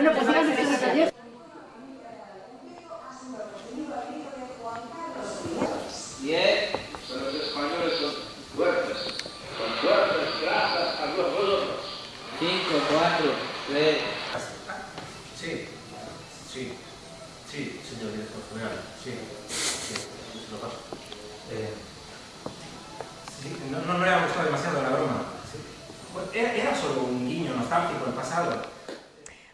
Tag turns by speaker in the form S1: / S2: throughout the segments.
S1: Bueno, pues díganme que se taller.
S2: Bien, son los españoles son fuertes, son fuertes gracias a Dios vosotros. Cinco, cuatro, tres.
S3: sí, sí, sí, señor director general, sí, sí, se lo paso. Eh, sí, no, no me ha gustado demasiado la broma. Sí. Bueno, Era, era solo un guiño nostálgico al pasado.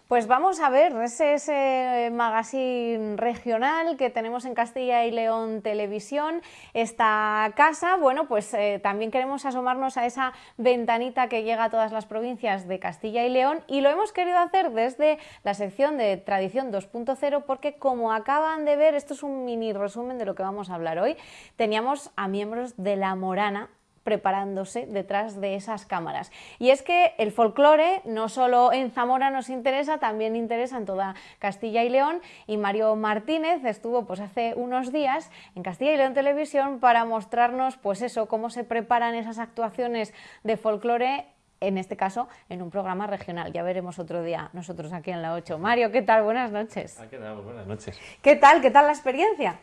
S4: Pues vamos a ver, ese es ese magazine regional que tenemos en Castilla y León Televisión. Esta casa, bueno, pues eh, también queremos asomarnos a esa ventanita que llega a todas las provincias de Castilla y León y lo hemos querido hacer desde la sección de Tradición 2.0 porque como acaban de ver, esto es un mini resumen de lo que vamos a hablar hoy, teníamos a miembros de La Morana preparándose detrás de esas cámaras. Y es que el folclore no solo en Zamora nos interesa, también interesa en toda Castilla y León y Mario Martínez estuvo pues hace unos días en Castilla y León Televisión para mostrarnos pues eso, cómo se preparan esas actuaciones de folclore en este caso, en un programa regional. Ya veremos otro día nosotros aquí en la 8. Mario, ¿qué tal? Buenas noches.
S5: Aquí andamos, buenas noches.
S4: ¿Qué tal? ¿Qué tal la experiencia?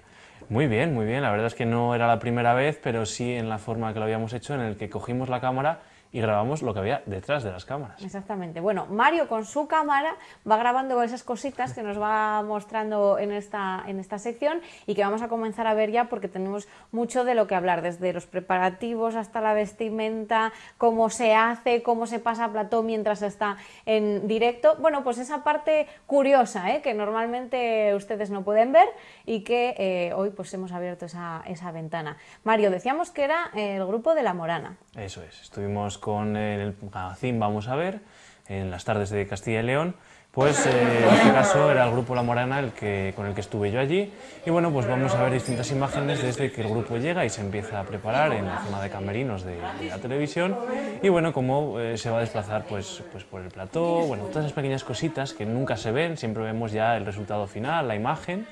S5: Muy bien, muy bien. La verdad es que no era la primera vez, pero sí en la forma que lo habíamos hecho, en el que cogimos la cámara y grabamos lo que había detrás de las cámaras.
S4: Exactamente. Bueno, Mario con su cámara va grabando esas cositas que nos va mostrando en esta, en esta sección y que vamos a comenzar a ver ya porque tenemos mucho de lo que hablar, desde los preparativos hasta la vestimenta, cómo se hace, cómo se pasa a plató mientras está en directo. Bueno, pues esa parte curiosa ¿eh? que normalmente ustedes no pueden ver y que eh, hoy pues hemos abierto esa, esa ventana. Mario, decíamos que era el grupo de La Morana.
S5: Eso es, estuvimos con el magazine Vamos a ver, en las tardes de Castilla y León, pues eh, en este caso era el grupo La Morana el que, con el que estuve yo allí. Y bueno, pues vamos a ver distintas imágenes desde que el grupo llega y se empieza a preparar en la zona de camerinos de, de la televisión. Y bueno, cómo eh, se va a desplazar pues, pues por el plató, bueno, todas esas pequeñas cositas que nunca se ven, siempre vemos ya el resultado final, la imagen,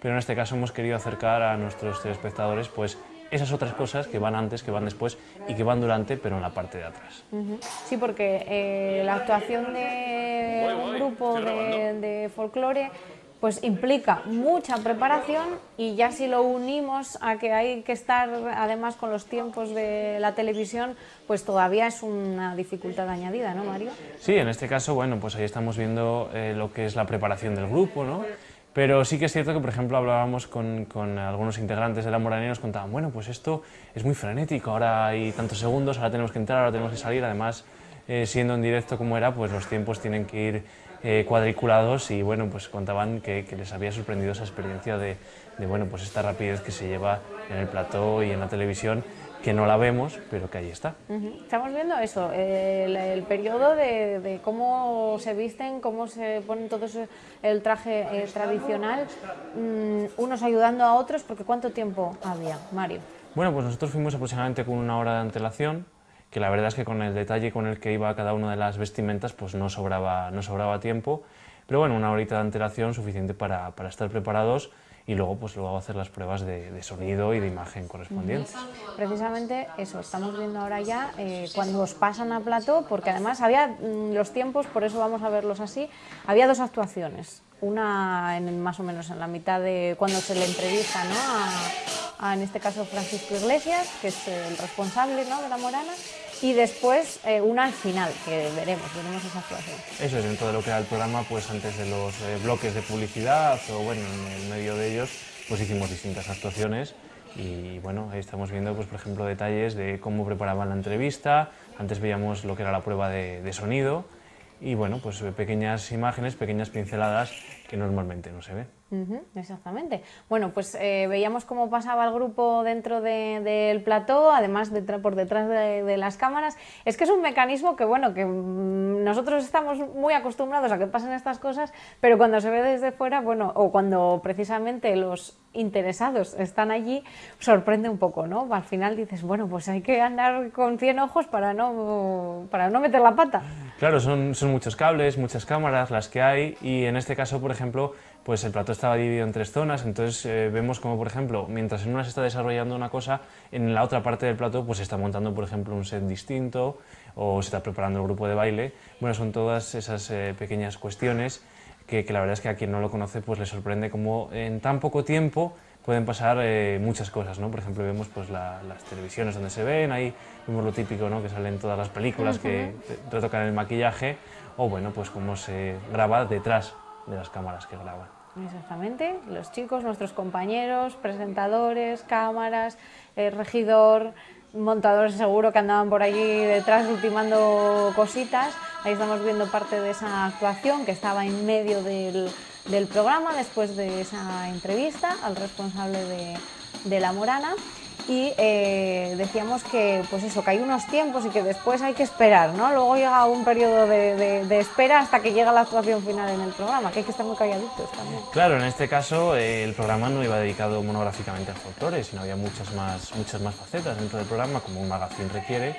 S5: pero en este caso hemos querido acercar a nuestros telespectadores pues esas otras cosas que van antes, que van después y que van durante, pero en la parte de atrás.
S4: Sí, porque eh, la actuación de un grupo de, de folclore pues implica mucha preparación y ya si lo unimos a que hay que estar además con los tiempos de la televisión, pues todavía es una dificultad añadida, ¿no, Mario?
S5: Sí, en este caso, bueno, pues ahí estamos viendo eh, lo que es la preparación del grupo, ¿no? Pero sí que es cierto que, por ejemplo, hablábamos con, con, algunos integrantes de la Moranía y nos contaban, bueno, pues esto es muy frenético, ahora hay tantos segundos, ahora tenemos que entrar, ahora tenemos que salir, además, eh, siendo en directo como era, pues los tiempos tienen que ir eh, cuadriculados y, bueno, pues contaban que, les había sorprendido esa experiencia de, de, bueno, pues esta rapidez que se lleva en el plató y en la televisión, que no la vemos, pero que ahí está.
S4: Uh -huh. Estamos viendo eso, el, el periodo de, de, cómo se visten, cómo se ponen todo eso, el traje eh, tradicional, um, unos ayudando a otros, porque ¿cuánto tiempo había, Mario?
S5: Bueno, pues nosotros fuimos aproximadamente con una hora de antelación, que la verdad es que con el detalle con el que iba cada una de las vestimentas, pues no sobraba, no sobraba tiempo, pero bueno, una horita de antelación suficiente para, para estar preparados y luego pues luego hacer las pruebas de, sonido y de imagen correspondientes.
S4: Precisamente eso, estamos viendo ahora ya eh, cuando os pasan a plató, porque además había mmm, los tiempos, por eso vamos a verlos así, había dos actuaciones, una más o menos en la mitad de cuando se le entrevista ¿no? a, a, en este caso Francisco Iglesias, que es el responsable ¿no? de la Morana, y después eh, una al final, que veremos, veremos esa actuación.
S5: Eso es, dentro de lo que era el programa, pues antes de los eh, bloques de publicidad o bueno, en el medio de ellos, pues hicimos distintas actuaciones y bueno, ahí estamos viendo, pues por ejemplo, detalles de cómo preparaban la entrevista, antes veíamos lo que era la prueba de, de sonido y bueno, pues pequeñas imágenes, pequeñas pinceladas que normalmente no se ven.
S4: Ujú, exactamente. Bueno, pues eh, veíamos cómo pasaba el grupo dentro de- del plató, además detra- por detrás de, de las cámaras. Es que es un mecanismo que, bueno, que mm, nosotros estamos muy acostumbrados a que pasen estas cosas, pero cuando se ve desde fuera, bueno, o cuando precisamente los interesados están allí, sorprende un poco, ¿no? Al final dices, bueno, pues hay que andar con 100 ojos para no, para no meter la pata.
S5: Claro, son, son muchos cables, muchas cámaras las que hay y en este caso, por ejemplo, pues el plató estaba dividido en tres zonas, entonces eh, vemos como, por ejemplo, mientras en una se está desarrollando una cosa, en la otra parte del plató pues se está montando, por ejemplo, un set distinto o se está preparando el grupo de baile. Bueno, son todas esas eh, pequeñas cuestiones que, que la verdad es que a quien no lo conoce pues le sorprende cómo en tan poco tiempo pueden pasar eh, muchas cosas, ¿no? Por ejemplo, vemos pues la- las televisiones donde se ven, ahí vemos lo típico, ¿no? Que salen todas las películas que retocan el maquillaje, o bueno, pues cómo se graba detrás de las cámaras que graban.
S4: Exactamente, los chicos, nuestros compañeros, presentadores, cámaras, el regidor, montadores seguro que andaban por allí detrás ultimando cositas. Ahí estamos viendo parte de esa actuación que estaba en medio del, del programa después de esa entrevista al responsable de, de La Morana. Y eh, decíamos que, pues eso, que hay unos tiempos y que después hay que esperar, ¿no? Luego llega un periodo de, de- de espera hasta que llega la actuación final en el programa, que hay que estar muy calladitos también.
S5: Claro, en este caso eh, el programa no iba dedicado monográficamente al folclore, sino había muchas más, muchas más facetas dentro del programa, como un magazine requiere.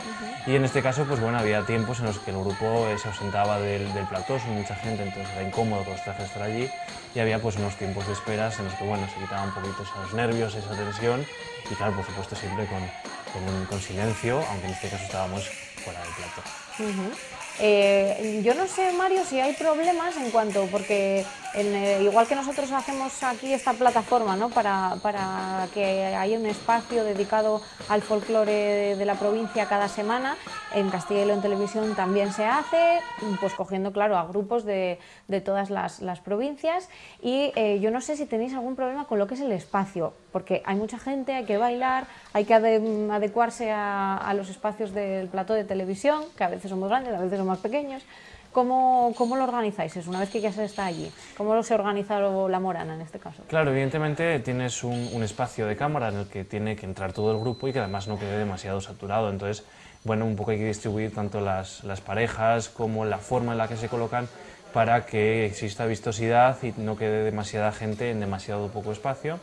S5: Y en este caso, pues bueno, había tiempos en los que el grupo eh, se ausentaba del, del plató, son mucha gente, entonces era incómodo los trajes estar allí. Y había pues unos tiempos de esperas en los que, bueno, se quitaban un poquito esos nervios, esa tensión. Y claro, por supuesto, siempre con, con, silencio, aunque en este caso estábamos fuera del plató.
S4: Ujú. Eh, yo no sé, Mario, si hay problemas en cuanto, porque en, eh, igual que nosotros hacemos aquí esta plataforma, ¿no? Para, para que haya un espacio dedicado al folclore de, la provincia cada semana, en Castilla y León Televisión también se hace, pues cogiendo, claro, a grupos de, de todas las, las provincias. Y eh, yo no sé si tenéis algún problema con lo que es el espacio, porque hay mucha gente, hay que bailar, hay que ade- adecuarse a, a los espacios del plató de televisión, que a veces son muy grandes, a veces son más pequeños. ¿Cómo, cómo lo organizáis eso, una vez que ya se está allí? ¿Cómo se organiza la Morana en este caso?
S5: Claro, evidentemente tienes un, un espacio de cámara en el que tiene que entrar todo el grupo y que además no quede demasiado saturado. Entonces, bueno, un poco hay que distribuir tanto las, las parejas como la forma en la que se colocan para que exista vistosidad y no quede demasiada gente en demasiado poco espacio.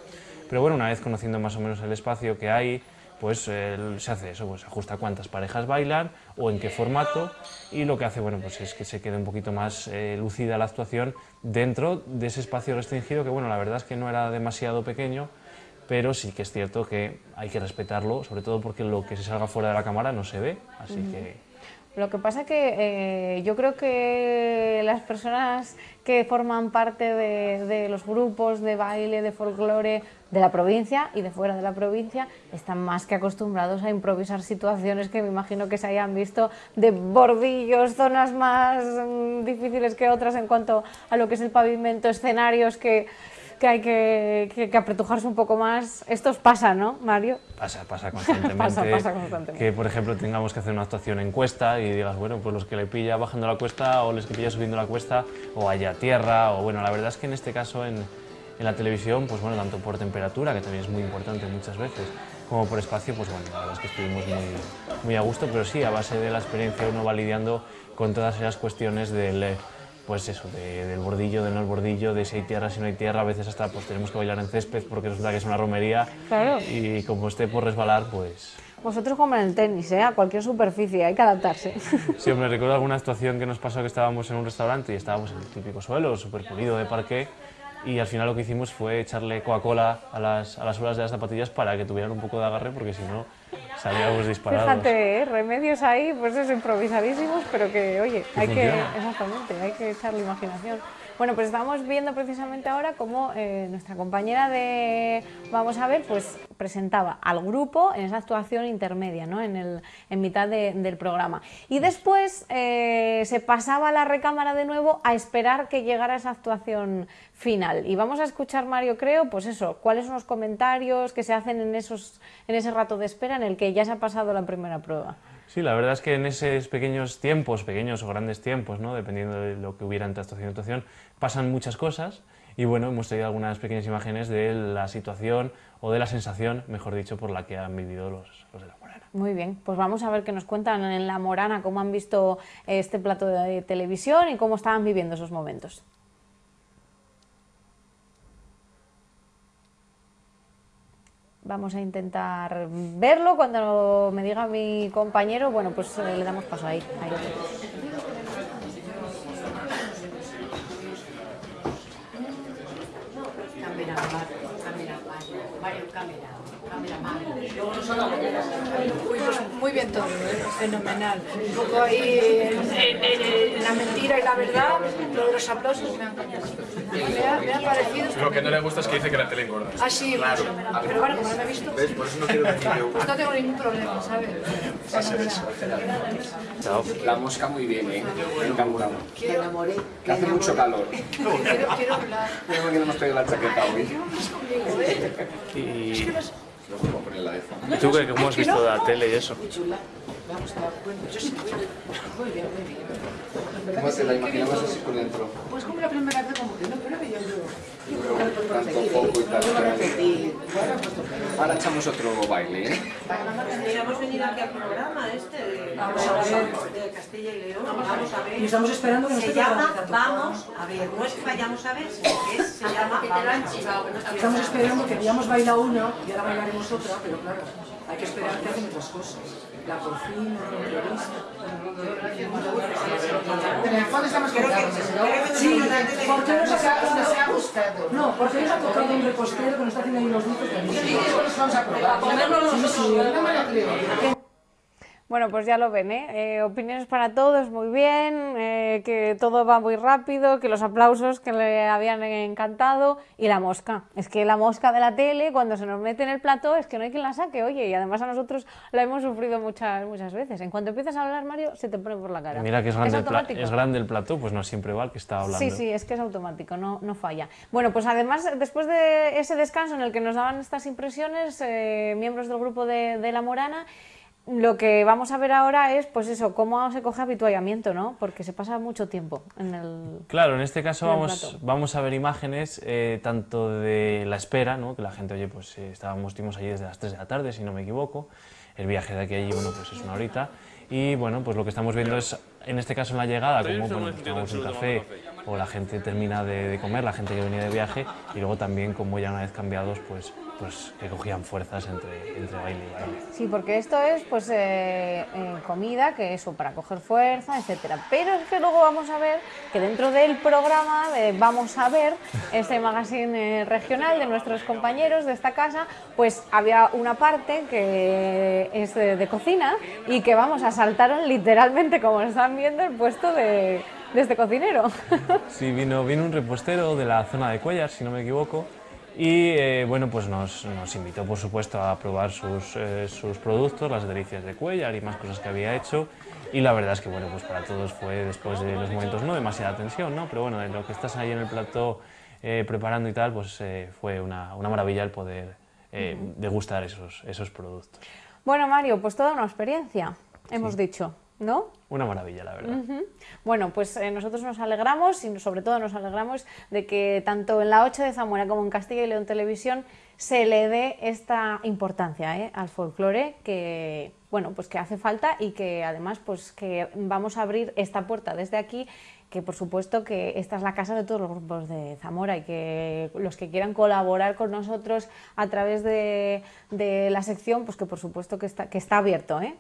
S5: Pero bueno, una vez conociendo más o menos el espacio que hay, pues eh, se hace eso, pues ajusta cuántas parejas bailan o en qué formato. Y lo que hace, bueno, pues es que se quede un poquito más eh, lucida la actuación dentro de ese espacio restringido que, bueno, la verdad es que no era demasiado pequeño, pero sí que es cierto que hay que respetarlo, sobre todo porque lo que se salga fuera de la cámara no se ve, así que...
S4: Lo que pasa que eh, yo creo que las personas que forman parte de, de los grupos de baile, de folclore de la provincia y de fuera de la provincia están más que acostumbrados a improvisar situaciones que me imagino que se hayan visto de bordillos, zonas más mm, difíciles que otras en cuanto a lo que es el pavimento, escenarios que, que hay que, que- que apretujarse un poco más. Esto os pasa, ¿no, Mario?
S5: Pasa, pasa constantemente.
S4: Pasa, pasa constantemente.
S5: Que, por ejemplo, tengamos que hacer una actuación en cuesta y digas, bueno, pues los que le pilla bajando la cuesta o los que pilla subiendo la cuesta o allá tierra o bueno, la verdad es que en este caso en, en la televisión, pues bueno, tanto por temperatura, que también es muy importante muchas veces, como por espacio, pues bueno, la verdad es que estuvimos muy, muy a gusto, pero sí, a base de la experiencia uno va lidiando con todas esas cuestiones del... pues eso, de- del bordillo, del no el bordillo, de si hay tierra, si no hay tierra, a veces hasta pues tenemos que bailar en césped porque resulta que es una romería
S4: Claro.
S5: y como esté por resbalar, pues...
S4: Vosotros como en el tenis, ¿eh? a cualquier superficie, hay que adaptarse.
S5: Sí, me recuerdo alguna actuación que nos pasó que estábamos en un restaurante y estábamos en el típico suelo, súper pulido de parqué, y al final lo que hicimos fue echarle Coca-Cola a las, a las suelas de las zapatillas para que tuvieran un poco de agarre, porque si no salíamos disparados.
S4: Fíjate, ¿eh? remedios ahí, pues eso, improvisadísimos, pero que, oye, hay que,
S5: funciona.
S4: exactamente, hay que echarle imaginación. Bueno, pues estamos viendo precisamente ahora cómo eh, nuestra compañera de Vamos a ver, pues presentaba al grupo en esa actuación intermedia, ¿no? en, el, en mitad de- del programa. Y después eh, se pasaba a la recámara de nuevo a esperar que llegara esa actuación final. Y vamos a escuchar, Mario, creo, pues eso, cuáles son los comentarios que se hacen en, esos, en ese rato de espera en el que ya se ha pasado la primera prueba.
S5: Sí, la verdad es que en esos pequeños tiempos, pequeños o grandes tiempos, ¿no? dependiendo de lo que hubiera entre actuación y actuación, pasan muchas cosas y bueno, hemos traído algunas pequeñas imágenes de la situación o de la sensación, mejor dicho, por la que han vivido los, los de la Morana.
S4: Muy bien, pues vamos a ver qué nos cuentan en La Morana, cómo han visto este plato de televisión y cómo estaban viviendo esos momentos. Vamos a intentar verlo. Cuando me diga mi compañero, bueno, pues eh, le damos paso ahí. ahí.
S1: Pues muy bien todo, ¿eh? fenomenal. Un poco ahí en, la mentira y la verdad, los aplausos me ha encantado. Me ha, me ha parecido
S6: Lo que no le gusta es que dice que la tele engorda.
S1: así, claro. pero bueno, como no me he visto,
S6: ¿Ves? Por eso no quiero decir yo.
S1: pues no tengo ningún problema, ¿sabes?
S6: Va a ser eso. La mosca muy bien, ¿eh?
S1: Enamoré.
S6: Que hace mucho calor.
S1: Quiero, quiero hablar.
S6: Creo que no hemos traído la chaqueta hoy.
S5: ¿Y,
S6: Luego voy a poner la de fondo.
S5: y tú qué, cómo has visto la tele y eso?
S1: Muy chula. Vamos a dar cuenta. Yo sí, muy bien, muy bien.
S6: ¿Cómo te la imaginabas así por dentro?
S1: Pues como la primera vez, como que no, pero yo.
S6: Tanto foco y tal. Ahora echamos otro baile, ¿eh?
S7: Hemos venido aquí al programa este de, de Castilla y León. Vamos a ver.
S8: Y estamos esperando que nos
S7: Se llama. Vamos a ver. No es que vayamos a ver, sino que es, se llama Vamos a ver.
S8: Estamos esperando que habíamos bailado una y ahora bailaremos otra, pero claro, hay que esperar que hacen otras cosas. La cocina, la entrevista. Sí, porque nos ha, no, porque nos ha tocado un repostero que nos está haciendo ahí los dulces de Sí, sí.
S4: Bueno, pues ya lo ven, ¿eh? Eh, opiniones para todos, muy bien, eh, que todo va muy rápido, que los aplausos que le habían encantado y la mosca. Es que la mosca de la tele, cuando se nos mete en el plato, es que no hay quien la saque, oye, y además a nosotros la hemos sufrido muchas, muchas veces. En cuanto empiezas a hablar, Mario, se te pone por la cara.
S5: Mira que es grande, el, es grande el plato, pues no siempre va el que está hablando.
S4: Sí, sí, es que es automático, no, no falla. Bueno, pues además, después de ese descanso en el que nos daban estas impresiones, eh, miembros del grupo de, de La Morana, lo que vamos a ver ahora es, pues eso, cómo se coge habituallamiento, ¿no? Porque se pasa mucho tiempo en el...
S5: Claro, en este caso
S4: En
S5: vamos, vamos a ver imágenes eh, tanto de la espera, ¿no? que la gente, oye, pues eh, estábamos, estuvimos allí desde las 3 de la tarde, si no me equivoco, el viaje de aquí a allí, bueno, pues es una horita, y bueno, pues lo que estamos viendo es, en este caso en la llegada, como bueno, pues tomamos un café, o la gente termina de, de comer, la gente que venía de viaje, y luego también, como ya una vez cambiados, pues, pues que cogían fuerzas entre, entre baile y baile.
S4: Sí, porque esto es pues eh, eh, comida, que eso, para coger fuerza, etcétera. Pero es que luego vamos a ver que dentro del programa de Vamos a ver, este magazine eh, regional de nuestros compañeros de esta casa, pues había una parte que es de, de cocina y que vamos, asaltaron literalmente, como están viendo, el puesto de, de este cocinero.
S5: Sí, vino, vino un repostero de la zona de Cuellar, si no me equivoco, y eh, bueno, pues nos, nos invitó, por supuesto, a probar sus, eh, sus productos, las delicias de Cuellar y más cosas que había hecho. Y la verdad es que, bueno, pues para todos fue después de los momentos no demasiada tensión, ¿no? Pero bueno, de lo que estás ahí en el plato eh, preparando y tal, pues fue una, una maravilla el poder degustar esos, esos productos.
S4: Bueno, Mario, pues toda una experiencia, hemos dicho, ¿no?
S5: Una maravilla, la verdad.
S4: Bueno, pues eh, nosotros nos alegramos y sobre todo nos alegramos de que tanto en la 8 de Zamora como en Castilla y León Televisión se le dé esta importancia ¿eh? al folclore que bueno pues que hace falta y que además pues que vamos a abrir esta puerta desde aquí que por supuesto que esta es la casa de todos los grupos de Zamora y que los que quieran colaborar con nosotros a través de, de la sección pues que por supuesto que está, que está abierto ¿eh?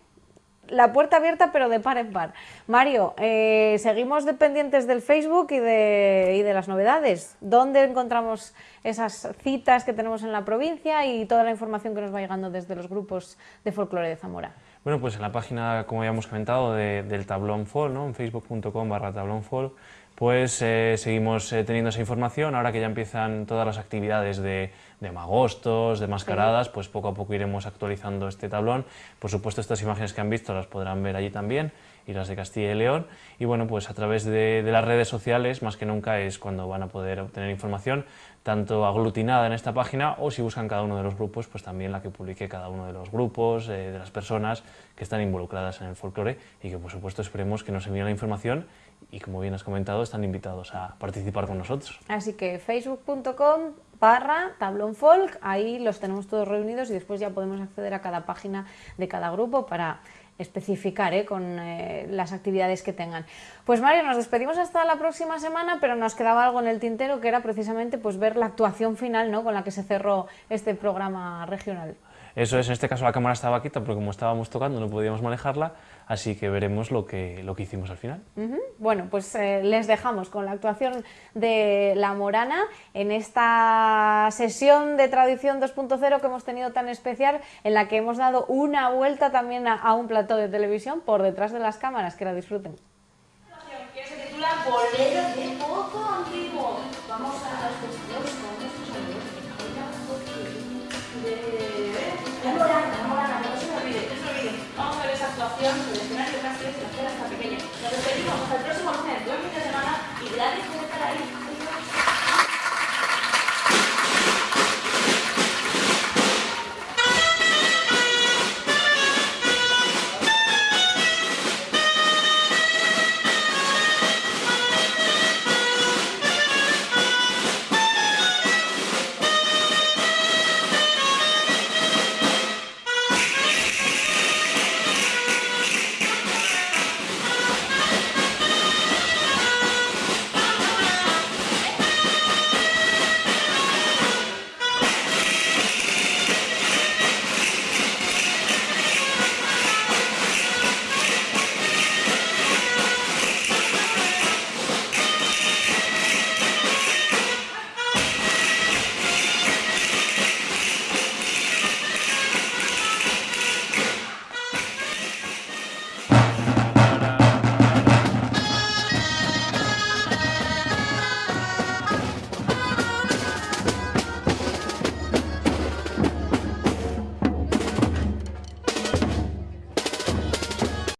S4: La puerta abierta, pero de par en par. Mario, eh, seguimos dependientes del Facebook y de, y de las novedades. ¿Dónde encontramos esas citas que tenemos en la provincia y toda la información que nos va llegando desde los grupos de folclore de Zamora?
S5: Bueno, pues en la página, como ya hemos comentado, de- del tablón Fall, ¿no? en facebook.com barra tablón Fall, pues eh, seguimos eh, teniendo esa información. Ahora que ya empiezan todas las actividades de, de magostos, de mascaradas, pues poco a poco iremos actualizando este tablón. Por supuesto, estas imágenes que han visto las podrán ver allí también, y las de Castilla y León. Y bueno, pues a través de, de las redes sociales, más que nunca, es cuando van a poder obtener información, tanto aglutinada en esta página, o si buscan cada uno de los grupos, pues también la que publique cada uno de los grupos, eh, de las personas que están involucradas en el folclore, y que por supuesto esperemos que nos envíen la información y como bien has comentado, están invitados a participar con nosotros.
S4: Así que facebook.com barra tablón folk, ahí los tenemos todos reunidos y después ya podemos acceder a cada página de cada grupo para especificar ¿eh? con eh, las actividades que tengan. Pues Mario, nos despedimos hasta la próxima semana, pero nos quedaba algo en el tintero que era precisamente pues, ver la actuación final ¿no? con la que se cerró este programa regional.
S5: Eso es, en este caso la cámara estaba quieta porque como estábamos tocando no podíamos manejarla, así que veremos lo que, lo que hicimos al final.
S4: Bueno, pues eh, les dejamos con la actuación de La Morana en esta sesión de Tradición 2.0 que hemos tenido tan especial, en la que hemos dado una vuelta también a, a un plató de televisión por detrás de las cámaras, que la disfruten.